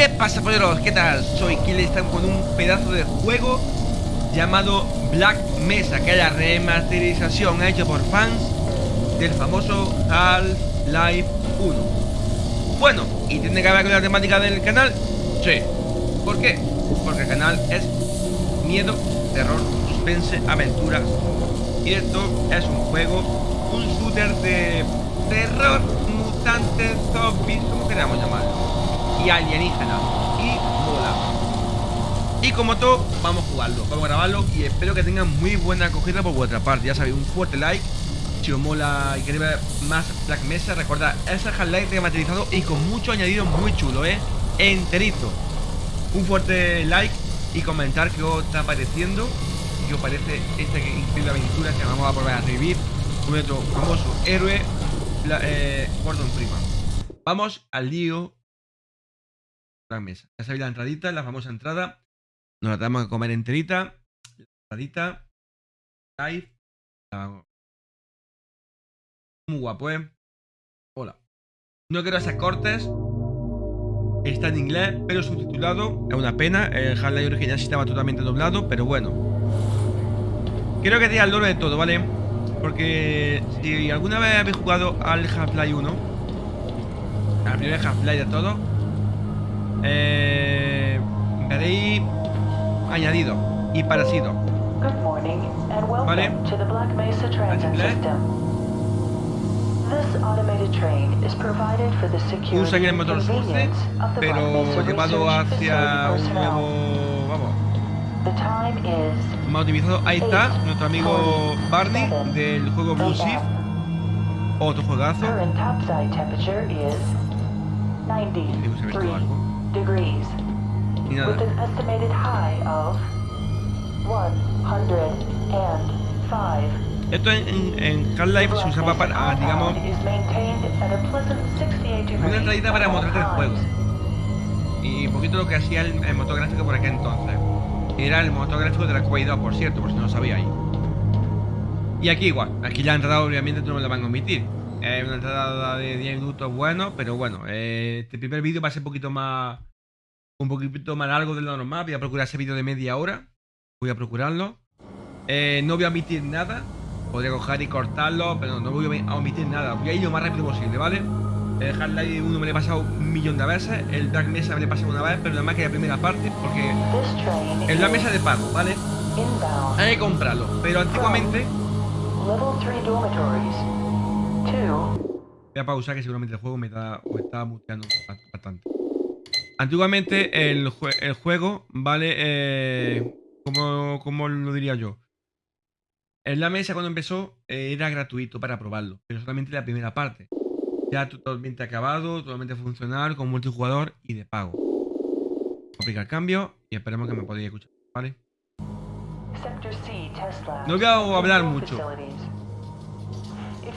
¿Qué pasa, polleros? ¿Qué tal? Soy Kill estamos con un pedazo de juego llamado Black Mesa, que es la remasterización hecha por fans del famoso Half-Life 1. Bueno, ¿y tiene que ver con la temática del canal? Sí. ¿Por qué? Porque el canal es miedo, terror, suspense, aventuras. Y esto es un juego, un shooter de terror, mutantes, zombies, como queramos llamarlo y alienígena y mola. Y como todo, vamos a jugarlo, vamos a grabarlo y espero que tengan muy buena acogida por vuestra parte. Ya sabéis, un fuerte like. Si os mola y queréis ver más Black Mesa, recordad, es el Half-Life remasterizado y con mucho añadido muy chulo, ¿eh? Enterito. Un fuerte like y comentar qué os está pareciendo, qué os parece esta increíble aventura que vamos a volver a revivir con nuestro famoso héroe, eh, Gordon Freeman. Vamos al lío gran mesa. Ya sabéis la entradita, la famosa entrada. Nos la tenemos que comer enterita. La entradita. Live. Muy guapo, ¿eh? Hola. No quiero hacer cortes. Está en inglés, pero subtitulado. Es una pena. El Half-Life original sí estaba totalmente doblado, pero bueno. Quiero que diga el lore de todo, ¿vale? Porque si alguna vez habéis jugado al Half-Life 1, al primer Half-Life de todo, eh, veréis añadido y parecido. ¿Vale? Usan el motor Surce, pero llevado hacia un nuevo... vamos. Más optimizado. Ahí está, nuestro amigo Barney del juego Blue Shift. Otro juegazo. 90 degrees with an estimated high of 105. Esto en, en Half-Life se usaba para, digamos, una entradita para mostrarte el juego. Y un poquito lo que hacía el, el motor gráfico por aquel entonces. Era el motor gráfico de la Quake 2, por cierto, por si no lo sabíais. Y aquí igual, aquí la entrada obviamente no me la van a omitir. Es una entrada de 10 minutos bueno, pero bueno, eh, este primer vídeo va a ser un poquito más un poquito más largo de lo normal. Voy a procurar ese vídeo de media hora. Voy a procurarlo. Eh, no voy a omitir nada. Podría coger y cortarlo, pero no voy a omitir nada. Voy a ir lo más rápido posible, ¿vale? El Half-Life 1 me lo he pasado un millón de veces. El Black Mesa me lo he pasado una vez, pero nada más que la primera parte, porque es la mesa de pago, ¿vale? Hay que comprarlo. Pero antiguamente Voy a pausar que seguramente el juego me está, me está muteando bastante. Antiguamente el, juego, ¿vale? Eh, como, lo diría yo? En la mesa cuando empezó eh, era gratuito para probarlo, pero solamente la primera parte. Ya totalmente acabado, totalmente funcional, con multijugador y de pago. Aplicar cambio y esperemos que me podáis escuchar, ¿vale? No voy a hablar mucho.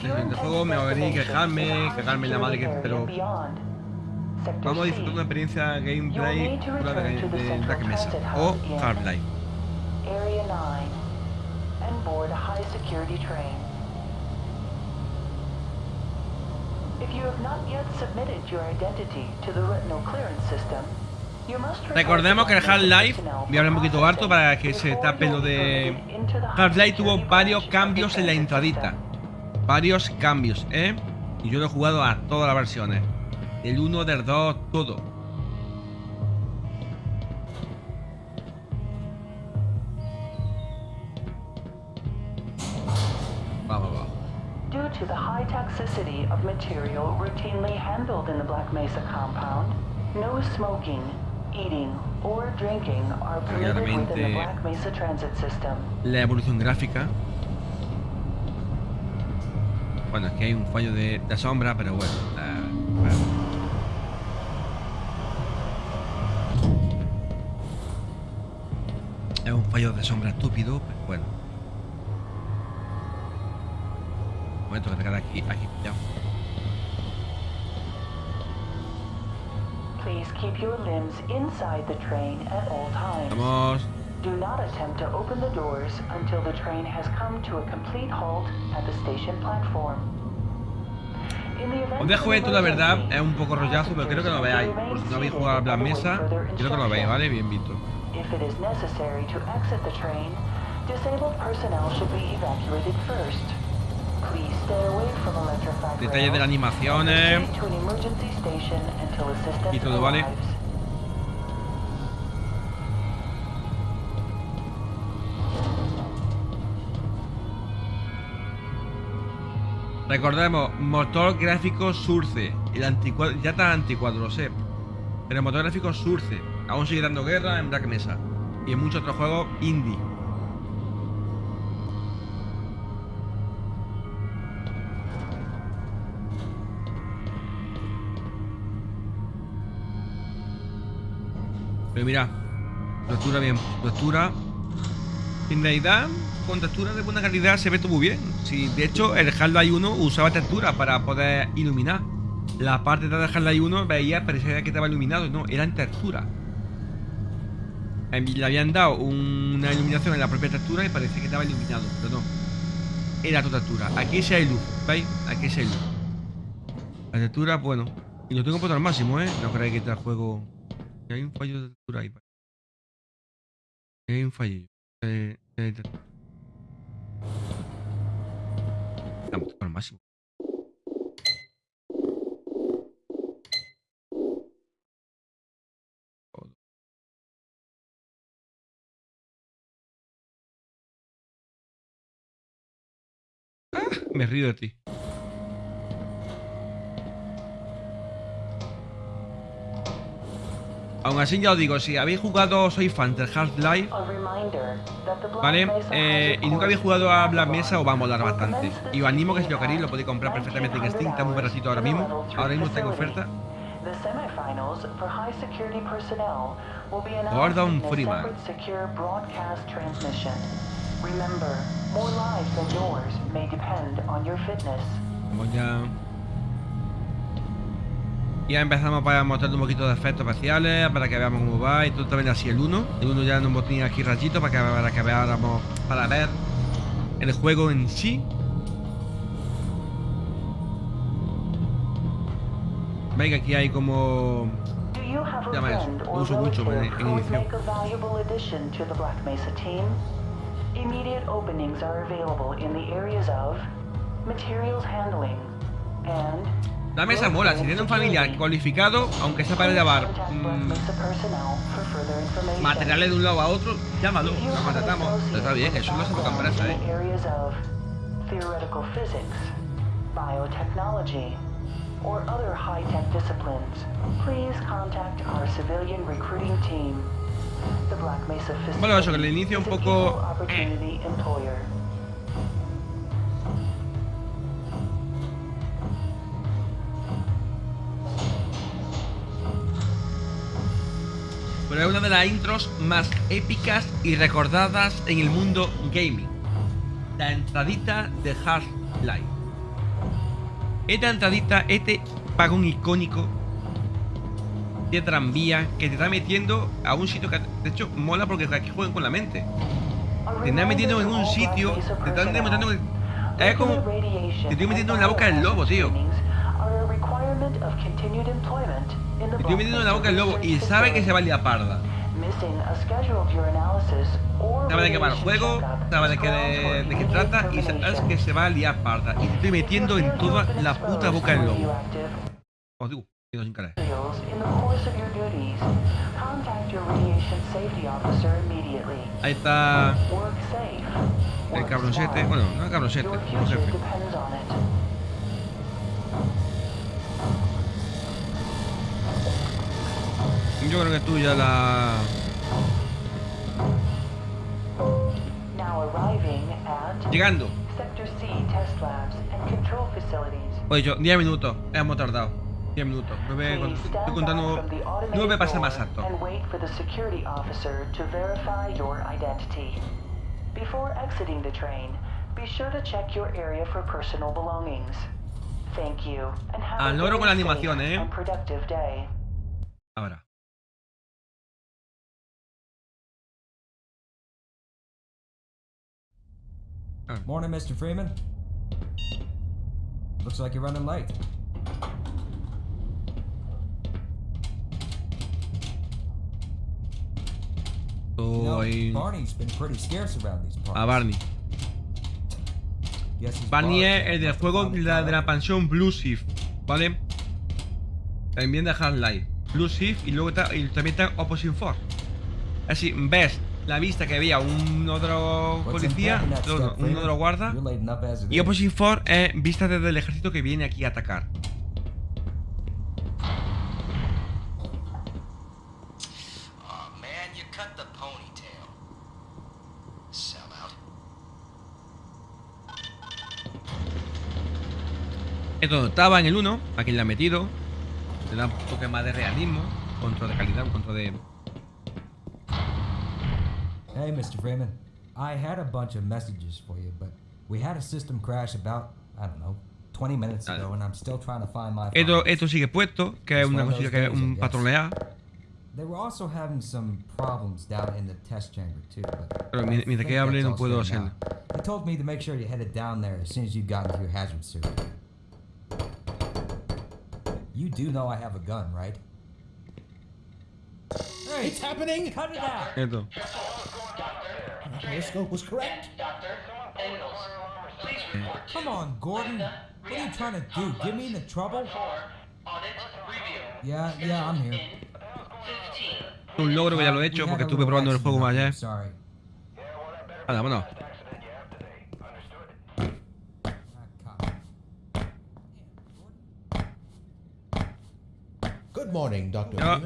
el juego me va a venir quejarme, quejarme la madre que... Pero Vamos a disfrutar una experiencia gameplay de, Black Mesa o Half-Life. Recordemos que el Half-Life, voy a hablar un poquito harto para que se tape lo de... Half-Life tuvo varios cambios en la intradita. Varios cambios, ¿eh? Y yo lo he jugado a todas las versiones. El 1, del 2, todo. Va, va, va. Due to the high toxicity of material routinely handled in the Black Mesa compound, no smoking, eating or drinking are permitted within the Black Mesa transit system. La evolución gráfica. Bueno, es que hay un fallo de, de sombra, pero bueno. Uh, bueno. De sombra estúpido, pero bueno. Un momento que queda aquí, aquí pillado. Please keep your limbs inside the train at all times. Vamos. Do not attempt to open the doors until the train has come to a complete halt at the station platform. Os dejo esto, la verdad, es un poco rollazo, pero creo que lo veáis. Por si no habéis jugado a Black Mesa, creo que lo veáis, ¿vale? Bien visto. If it is necessary to exit the train, disabled personnel should be evacuated first. Please stay away from electrified Detalles de rails. animaciones. Assistance Y todo, ¿vale? Recordemos, motor gráfico Surce. El anticuadro, ya está anticuadro, lo sé. Pero el motor gráfico Surce. Aún sigue dando guerra en Black Mesa. Y en muchos otros juegos indie. Pero mira, textura bien, textura. En realidad, con textura de buena calidad se ve todo muy bien. De hecho, el Half-Life 1 usaba textura para poder iluminar. La parte de Half-Life 1 veía, parecía que estaba iluminado. No, era en textura. Em, Le habían dado una iluminación en la propia textura y parecía que estaba iluminado, pero no. Era tu textura. Aquí sí hay luz, ¿veis? Aquí sí hay luz. La textura, bueno. Y lo tengo puesto al máximo, ¿eh? No creáis que este juego... Que hay un fallo de textura ahí. Hay un fallo. Eh, eh, puesto al máximo. Me río de ti. Aún así ya os digo, si habéis jugado, soy fan del Half-Life, ¿vale? Eh, y nunca habéis jugado a Black Mesa, os va a molar bastante. Y os animo que si lo queréis, lo podéis comprar perfectamente en 1900 Steam, está muy baratito ahora mismo. Ahora mismo está en oferta. Gordon Freeman. Separate secure broadcast transmission. Remember, more lives than yours may depend on your fitness. Vamos ya. Ya empezamos para mostrar un poquito de efectos especiales, para que veamos cómo va. Y todo también así el 1. El 1 ya nos tenía aquí rayitos para que, para que veáramos, para ver el juego en sí. Veis que aquí hay como... Llama eso. Lo uso mucho en- en edición. Immediate openings are available in the areas of materials handling and La mesa mola, si tiene un familiar cualificado, aunque sea para llevar Contact Black mm, Mesa personnel for further information. materiales de un lado a otro, llámalo, lo contratamos. associate Está bien, eso no se toca empresa, eh. areas of theoretical physics, biotechnology, or other high-tech disciplines, please contact our civilian recruiting team. Bueno, eso, que al inicio un poco. Pero es una de las intros más épicas y recordadas en el mundo gaming. La entradita de Half-Life. Esta entradita, este vagón icónico de tranvía que te está metiendo a un sitio que de hecho mola porque aquí juegan con la mente. Te están metiendo en un sitio, te están demostrando que es como te estoy metiendo en la boca del lobo, tío. Te estoy metiendo en la boca del lobo y sabe que se va a liar parda. Sabe de qué va el juego, sabe de qué, de, de qué trata y sabes que se va a liar parda. Y te estoy metiendo en toda la puta boca del lobo. Os digo, y no sin querer. Ahí está el cabroncete. Bueno, no el cabroncete, Your future jefe. Yo creo que tú ya la. Llegando. Sector C test labs and control facilities. Oye, yo, 10 minutos. Hemos tardado. 10 minutos. No me, Please estoy stand contando. back from the automated No me pasa más alto. And wait for the security officer to verify your identity. Before exiting the train, be sure to check your area for personal belongings. Thank you, and have Al a loro very con la safe animación, ¿eh? and productive day. Ahora. Morning, Mr. Freeman. Looks like you're running late. Soy a Barney. Barney bar es el del juego la de la out. pensión Blue Shift, ¿vale? También de Half-Life. Blue Shift y luego está, y también está Opposing Force. Así, ves la vista que había un otro policía, un otro guarda. Y. Opposing Force es vista desde el ejército que viene aquí a atacar. Aw, man, you cut the ponytail. Sellout. Esto no estaba en el 1, aquí le ha metido. Le da un toque más de realismo, control de calidad, un control de. Hey, Mr. Freeman. I had a bunch of messages for you, but we had a system crash about, I don't know, 20 minutes ago, and I'm still trying to find my Esto, esto sigue puesto, que es una cosilla que es un. They were also having some problems down in the test chamber, too. But Pero mientras que hable no puedo hacerlo. They told me to make sure you headed down there as soon as you got into your hazard suit. You do know I have a gun, right? Hey, It's happening! cut it out! Esto. Periscope was correct. Doctor, Come on, Gordon. What are you trying to do? Get me into trouble? Yeah, yeah, I'm here. Un logro que ya lo he hecho porque estuve probando el juego up there, ayer. Sorry. Anda, vámonos. Be online now.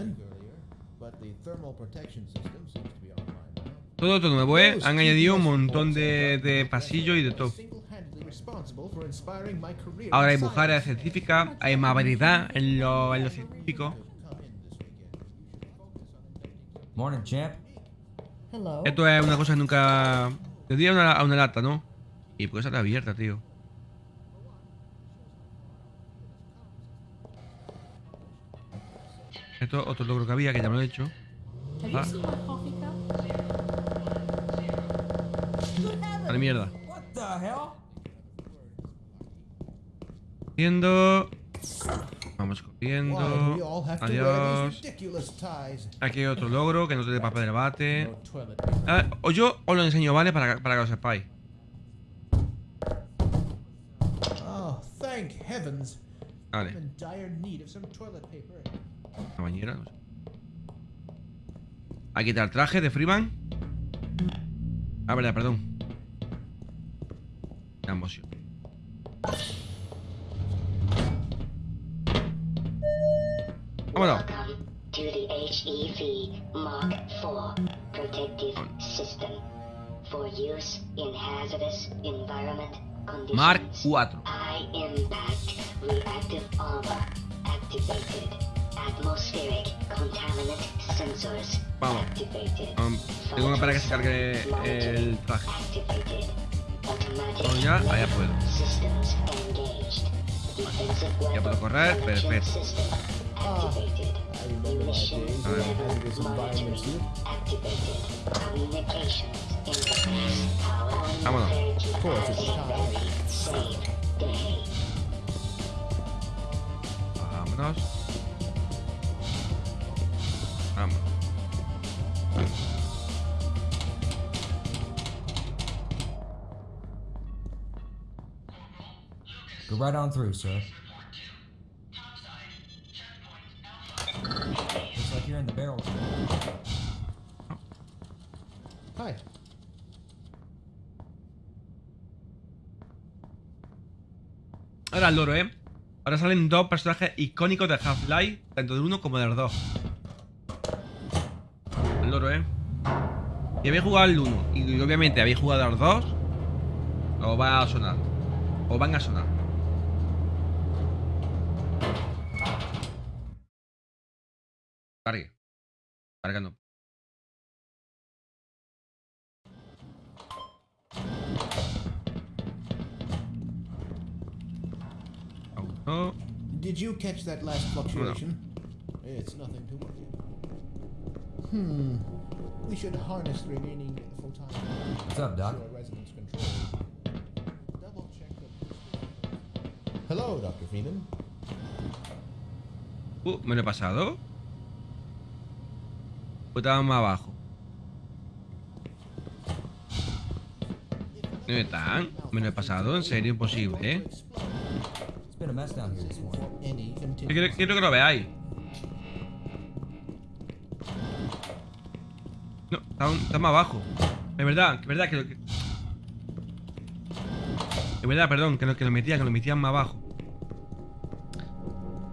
Todo esto nuevo, ¿eh? Han añadido un montón de, de pasillos y de todo. Single-handedly responsible for inspiring my career Ahora hay mujeres científicas, hay más variedad en lo, en lo científico. Come in this weekend. You should focus on inventing something. Morning, champ. Hello. Esto es una cosa que nunca. Te di a una, a una lata, ¿no? Y pues está abierta, tío. Esto es otro logro que había, que ya me lo he hecho. Ah. A la mierda. What the hell? Corriendo. Vamos Why do we corriendo. all have to wear these Adiós. Aquí hay otro logro que no tiene papel de bate. Paper. Ah, o yo os lo enseño, ¿vale? Para, para que lo sepáis. Oh, thank heavens. Vale. La bañera, no sé. Está el traje de Freeman. Ah, verdad, perdón. Emoción. Vámonos. Mark 4. Vamos. activated. Um, tengo que esperar a que se cargue el traje. Automatic Oh, ya, ya puedo. Systems engaged. Defensive Ya puedo correr, perfecto. system activated. I remember Go right on through, sir. Looks like you're in the barrel. Hi. Ahora el loro, ¿eh? Ahora salen dos personajes icónicos de Half-Life, tanto del 1 como del 2. ¿Eh? Si habéis jugado el 1 y obviamente habéis jugado al 2, os va a sonar. Os van a sonar. Cargue. Cargando. Auto. Did you catch that last fluctuation? It's nothing to worry about. Hmm. We should harness the remaining photons. What's up, Doc? Your resonance control. Double check the. Hello, Dr. Freeman. Uh, ¿me lo he pasado? ¿O estaba más abajo? ¿Dónde están? ¿Me lo he pasado? ¿En serio? Imposible, ¿eh? Quiero, quiero que lo veáis. Está, un- está más abajo. Es verdad, es verdad que lo que... Es verdad, perdón, que lo, que lo metían, que lo metían más abajo.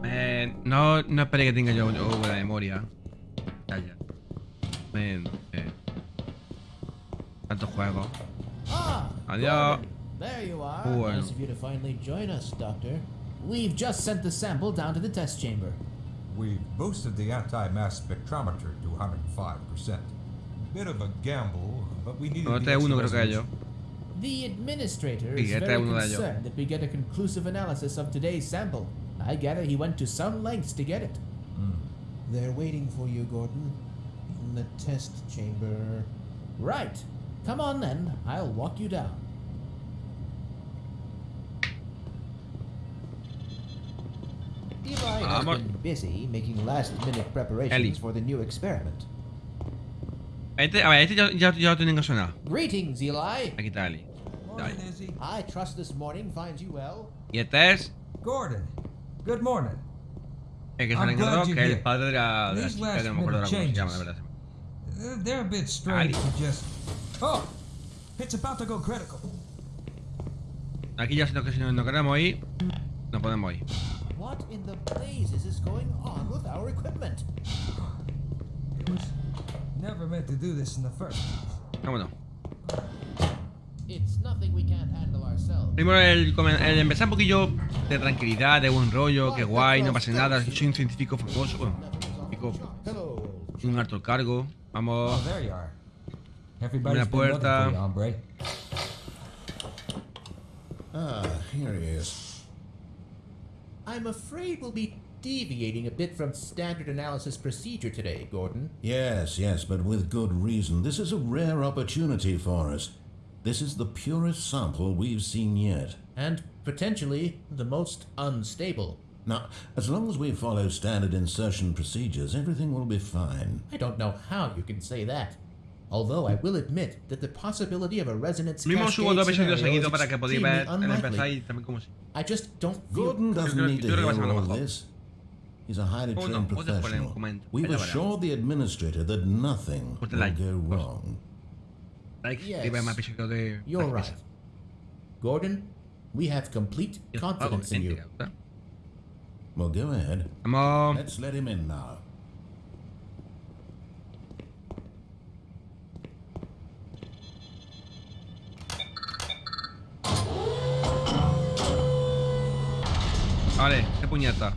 Eh, no, no esperé que tenga yo, yo buena memoria. Ya, ya. Men, eh. Tantos juegos. Adiós. There you are. Bueno. Nice of you to finally join us, Doctor. We've just sent the sample down to the test chamber. We boosted the anti-mass spectrometer to 105%. Bit of a gamble, but we needed No, the uno creo que yo. The administrator is very es uno de ellos. concerned that we get a conclusive analysis of today's sample. I gather he went to some lengths to get it. Hmm. They're waiting for you, Gordon. In the test chamber. Right. Come on then. I'll walk you down. Eli has been busy making last-minute preparations Ellie. for the new experiment. Este, a ver, este ya, ya, ya lo tienen que sonar. Greetings, Eli. Aquí está Ali. Morning, Dale. Izzy. I trust this morning finds you well. Y este es Gordon. Good morning. el que you're que es el padre de la, de la These chica, que no me acuerdo ahora cómo se last-minute llama, la verdad. They're a bit strange Ali. to just. Oh, it's about to go critical. Aquí ya si no, que si no, no queremos ir, no podemos ir. What in the blazes is going on with our equipment? Never meant to do this in the first. place. Vámonos. It's nothing we can't handle ourselves. Primero el, el empezar un poquillo de tranquilidad, de buen rollo, que guay, no pasa nada, soy un científico famoso, bueno, científico, un alto cargo, Oh, vamos. Everybody's Una been looking puerta. Ah, here he is. I'm afraid we'll be deviating a bit from standard analysis procedure today, Gordon. Yes, yes, but with good reason. This is a rare opportunity for us. This is the purest sample we've seen yet. And potentially the most unstable. Now, as long as we follow standard insertion procedures, everything will be fine. I don't know how you can say that. Although I will admit that the possibility of a resonance mismo cascade subo dos episodios scenario seguidos is para que podáis extremely ver el empezar unlikely. y también como si... I just don't feel Gordon doesn't need to yo creo que va a hear all mejor. this. He's a highly Oh, no, trained vos después le professional. comento. We've Ya veremos. assured the administrator that nothing Pues te will like, go pues. wrong. Like, Yes. y ver más episodios de... You're Black right. Mesa. Gordon, we have complete Y os pago, confidence in you. gente, ¿verdad? Well, go ahead. Vamos... Let's let him in now. Vale, qué puñeta.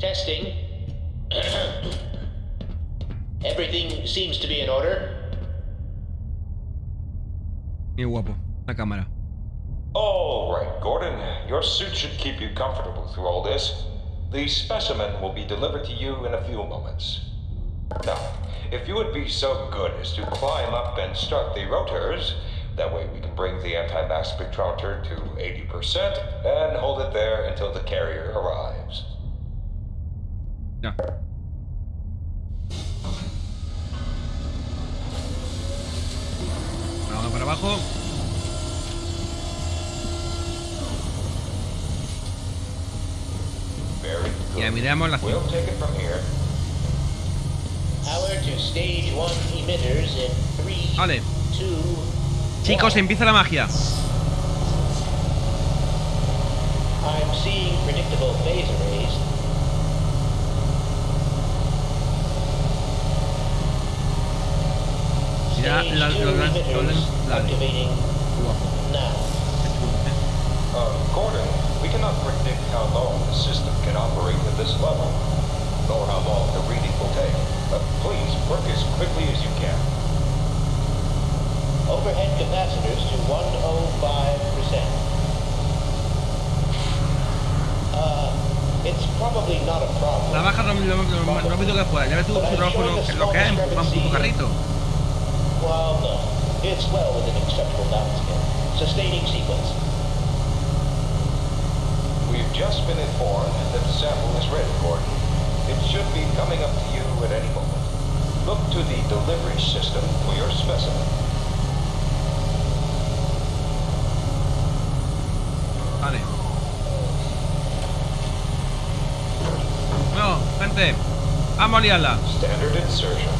Testing. Everything seems to be in order. Qué guapo, la cámara. All right, Gordon. Your suit should keep you comfortable through all this. The specimen will be delivered to you in a few moments. Now, if you would be so good as to climb up and start the rotors, that way we can bring the anti-mass spectrometer to 80% and hold it there until the carrier arrives. Ya. Vamos para abajo. Very Y good. miramos la We'll take it from here. Power to stage one emitters in three, Vale. two, Chicos, empieza la magia. I'm seeing predictable phase arrays. Ya, la- two lo- lo- emitters lo- dale. activating Guapo. now. Uh, Gordon, we cannot predict how long the system can operate at this level, nor how long the reading will take. But please work as quickly as you can. Overhead capacitors to 105%. Uh, it's probably not a problem. La baja lo, lo, lo- lo rápido que pueda. Ya ves tú tu trabajo lo, que- lo que es empujar un puto carrito. Well, no. It's well within acceptable bounds again. Sustaining sequence. We've just been informed that the sample is ready, Gordon. It should be coming up to you at any moment. Look to the delivery system for your specimen. Vale. No, gente. Vamos a liarla. Standard insertion.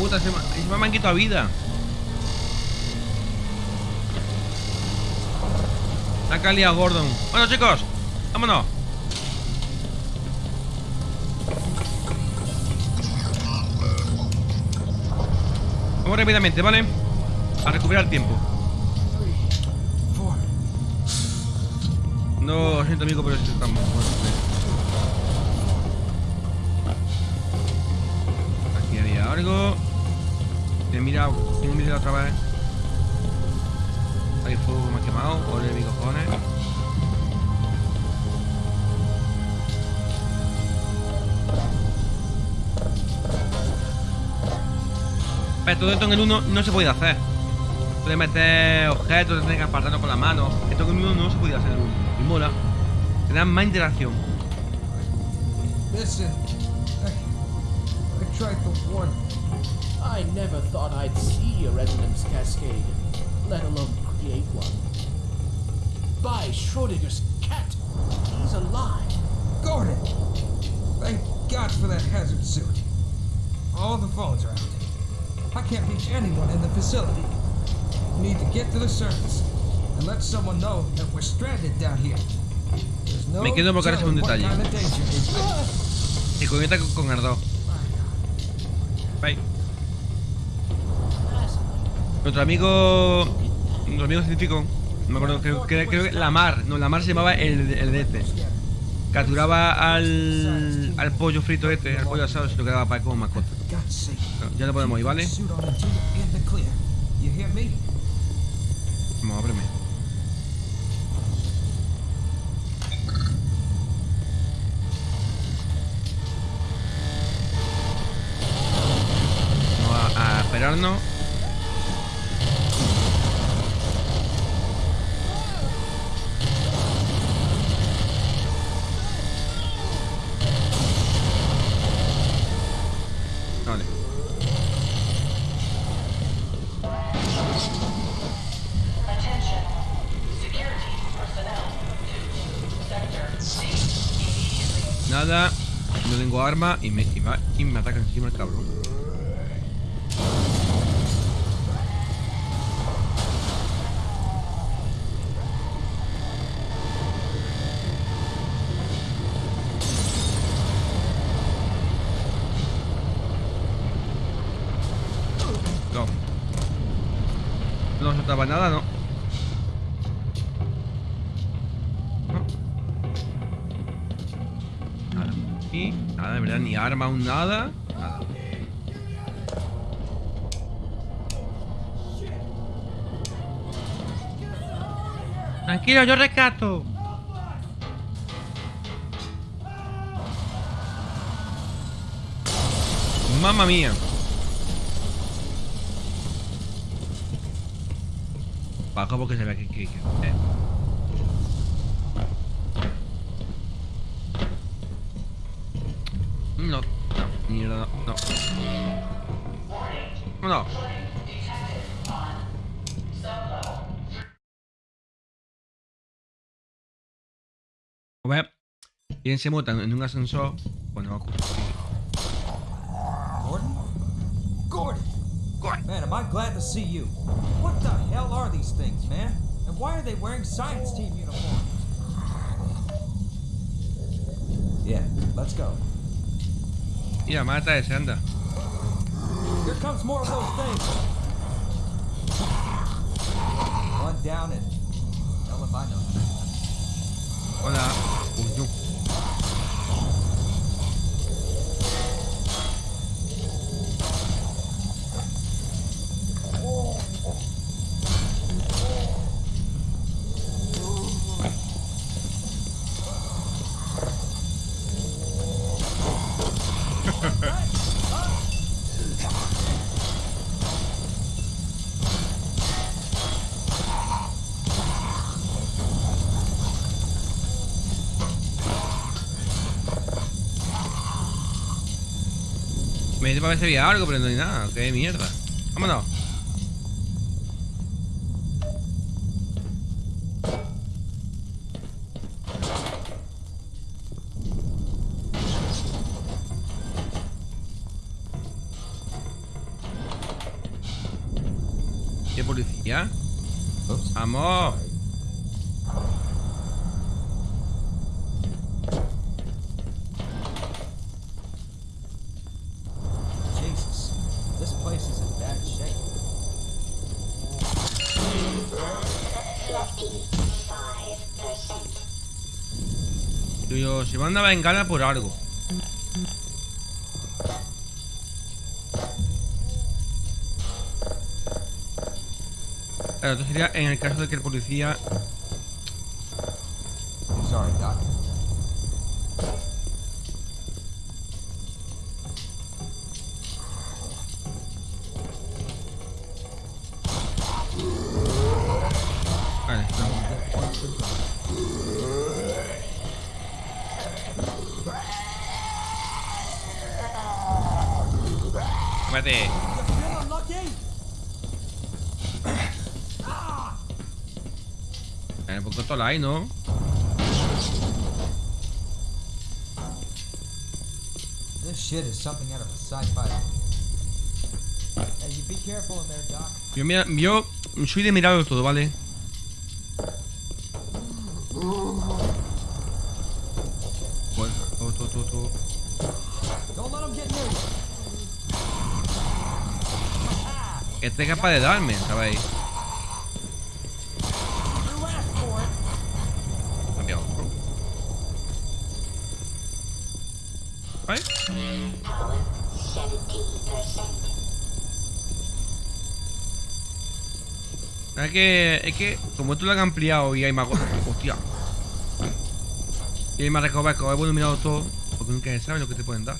puta, se me, han quitado vida. La calidad Gordon. Bueno, chicos, vámonos. Vamos rápidamente, ¿vale? A recuperar tiempo. No, siento amigo, pero estamos. Aquí había algo. He mirado, he mirado otra vez. Hay fuego que me ha quemado, ole mi cojones. Pero todo esto en el 1 no se puede hacer. Puedes meter objetos, te tienes que apartarlo con la mano. Esto en el 1 no se podía hacer en el 1. Y mola. Te dan más interacción. Listen, I, I tried to warn I never thought I'd see a resonance cascade, let alone create one. By Schrodinger's cat, he's alive. Gordon! Thank God for that hazard suit. All the phones are out. I can't reach anyone in the facility. We need to get to the surface and let someone know that we're stranded down here. There's no Me quedo porque un detalle. kind of danger is- Y conecta con, con Ardó. Bye. Nuestro amigo. Nuestro amigo científico. No me acuerdo, creo, creo- creo que Lamar. No, Lamar se llamaba el, el de este. Capturaba al. al pollo frito este, al pollo asado, se lo quedaba para como mascota. Ya lo podemos ir, ¿vale? Suit on No tengo arma y me, y va- y me ataca encima el cabrón. llama aún nada. Tranquilo, yo rescato. Mamma mía. Bajo porque se ve que... Eh. No, no, no. No. No. A ver, ¿quién se monta en un ascensor? Bueno, Gordon? Gordon! Man, am I glad to see you. What the hell are these things, man? And why are they wearing science team uniforms? Yeah, let's go. Mira, mata ese, anda. Here comes more Para ver si había algo, pero no hay nada. Qué mierda. Vámonos. Digo yo, se van a vengar por algo. Claro, esto sería en el caso de que el policía ¿no? This shit is something out of a sci-fi. Hey, you be careful in there, Doc. Yo, mira, yo soy de mirarlo todo, ¿vale? Este es capaz de darme, ¿sabéis? You asked for it. Cambia otro. ¿Vale? Power 70%. Es que, es que, como esto lo han ampliado y hay más. Hostia. Y hay más recovecos, hemos mirado todo. Porque nunca se sabe lo que te pueden dar.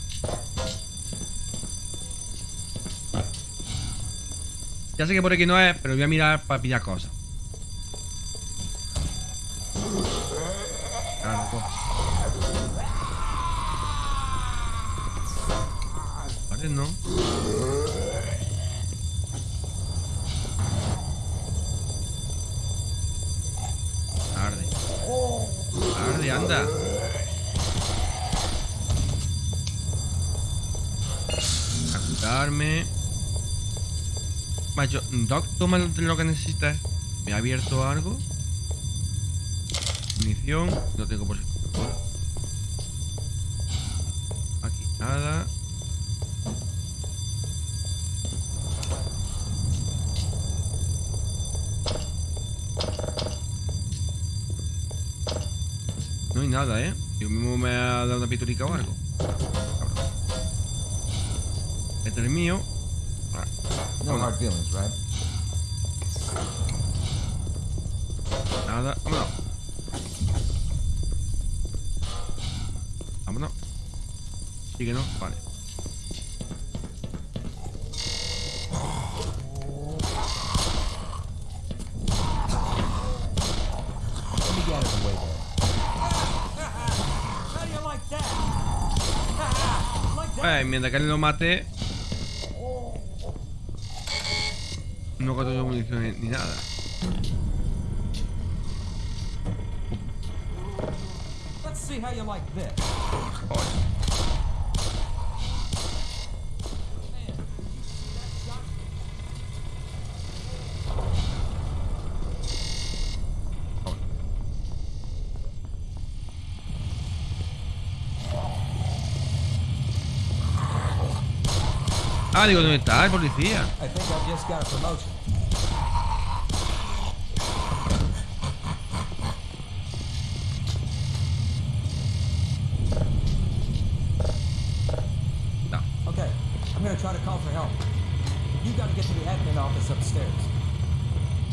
Ya sé que por aquí no es, pero voy a mirar para pillar cosas. Claro. Vale, no. Arde. Arde, anda. A curarme. Macho, Doc, toma lo que necesitas. ¿Me ha abierto algo? Munición. No tengo por. Aquí nada. No hay nada, ¿eh? Yo mismo me ha dado una piturica o algo. Este es el mío feelings, right? Nada, vámonos. Vale. Mientras que él lo mate, No gasto yo munición ni- ni nada. Let's see how you like this. Ah, digo, ¿dónde está el policía? Got a promotion. No. Okay, I'm gonna try to call for help. You gotta get to the admin office upstairs.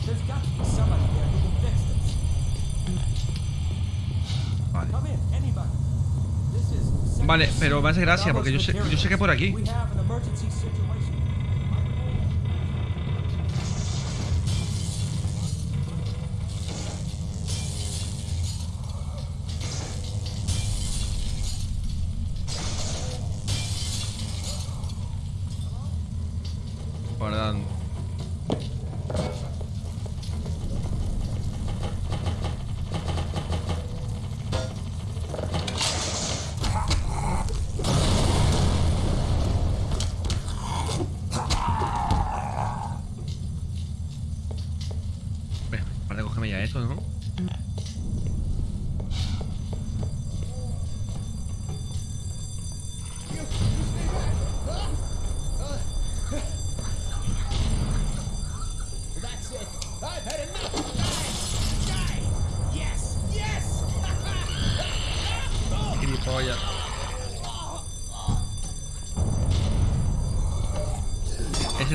There's got to be somebody there who can fix this. Vale. Come in, anybody. This is Vale, pero me hace gracia porque yo sé, yo sé que por aquí. Guardando.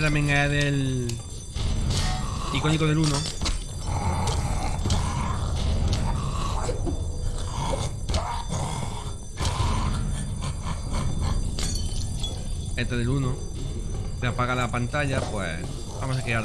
También es del icónico del 1. Este del 1. Se apaga la pantalla, pues vamos a que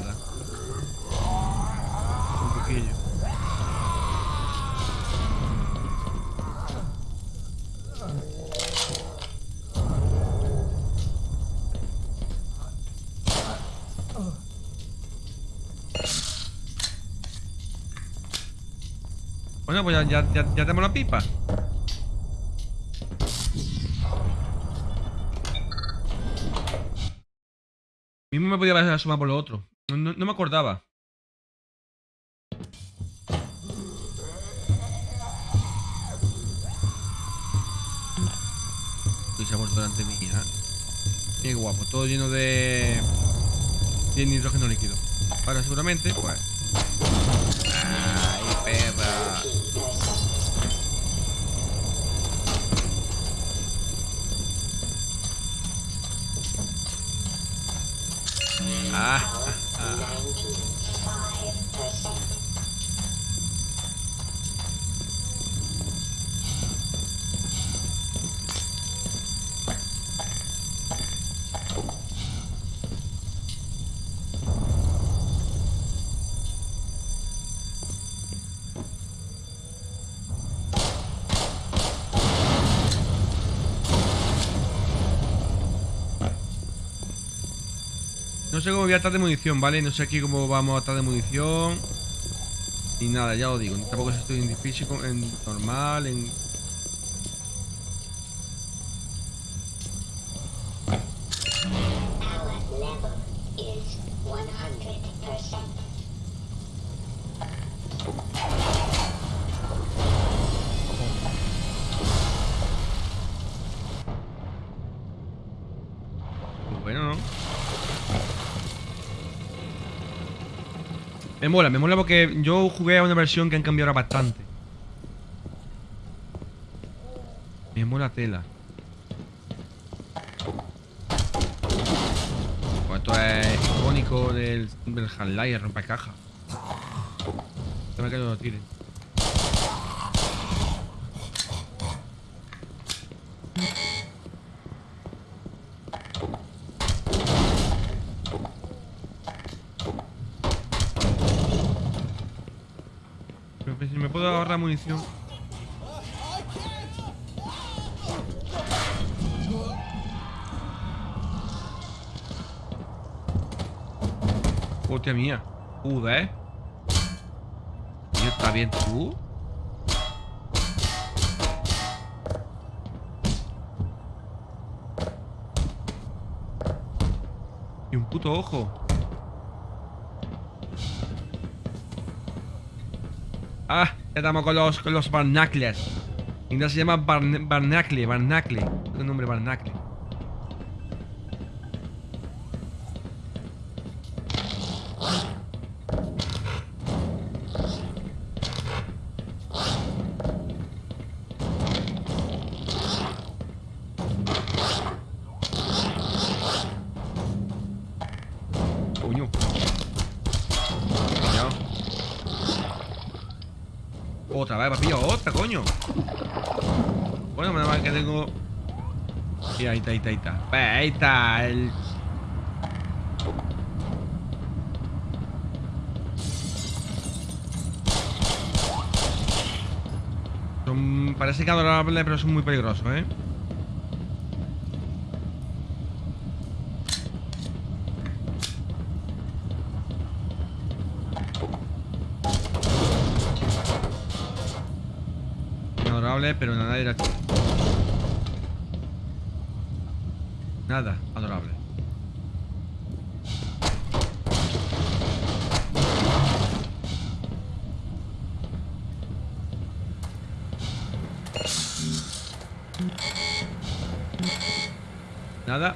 Pues ya, ya, ya, tenemos la pipa. Mismo me podía haber asomado por lo otro. No, no- me acordaba. Y se ha vuelto delante mía. Qué guapo, todo lleno de... de nitrógeno líquido. Ahora seguramente, pues... à, à. à. No sé cómo voy a estar de munición, ¿vale? No sé aquí cómo vamos a estar de munición. Y nada, ya os digo. Tampoco estoy en difícil, en normal, en... Me mola, me mola porque yo jugué a una versión que han cambiado ahora bastante. Me mola tela. Pues esto es icónico del, del Half-Life, el rompecaja. Que no lo tiren. inicio. Hostia mía. Uh, ¿eh? ¿ves? ¿Está bien tú? Y un puto ojo. Ah estamos con los, con los barnacles. Inglés se llama barn barnacle, barnacle. El nombre barnacle. Coño. Pillado. Otra vez, me ha pillado otra, coño. Bueno, menos mal que tengo. Sí, ahí está, ahí está, ahí está. Ve, Ahí está el. Son... Parece que adorable, pero son muy peligrosos, ¿eh? Adorable, pero nada de la... Nada, adorable. Nada.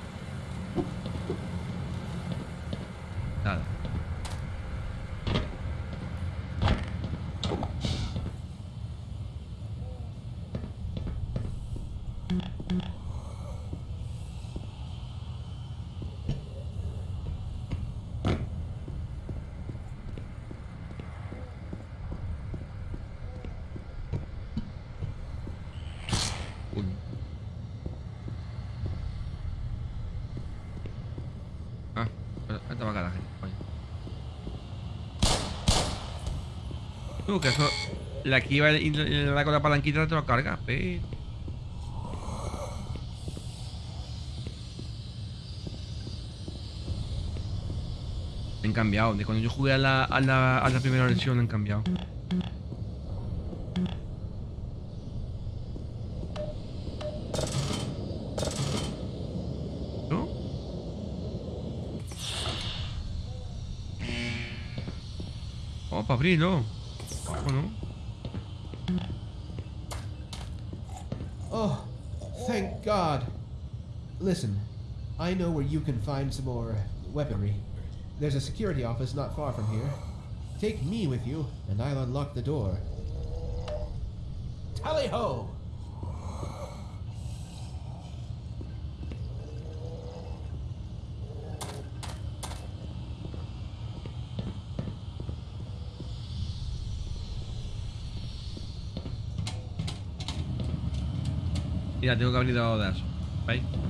Uy. Ah, pero esta va a caer, coño. Que eso. La que iba y le da con la palanquita te lo carga, pero. Han cambiado. De cuando yo jugué a la, a la, a la primera versión han cambiado. Para abrirlo. You can find some more weaponry. There's a security office not far from here. Take me with you, and I'll unlock the door. Tally ho! Mira, tengo que abrir de eso.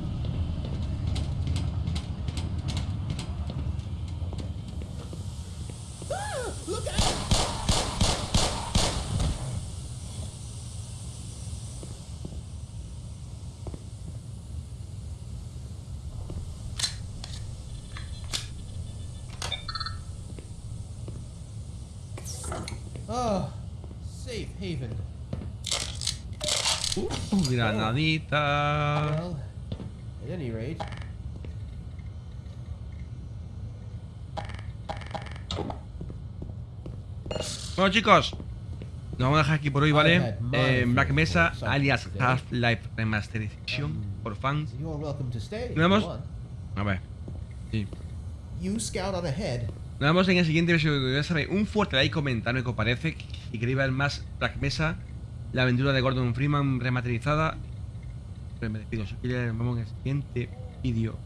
Haven. Uh, granadita. Well, at any rate, Bueno, chicos. Nos vamos a dejar aquí por hoy, ¿vale? Eh, Black Mesa, alias. Half-Life Remasterization por fans. you're welcome to stay. if Nos vemos. A ver. Sí. Nos vemos en el siguiente episodio. Ya sabéis, un fuerte like, comentarme qué os parece y que iba el más Black Mesa, la aventura de Gordon Freeman remasterizada. Me despido, soy vamos en el siguiente vídeo.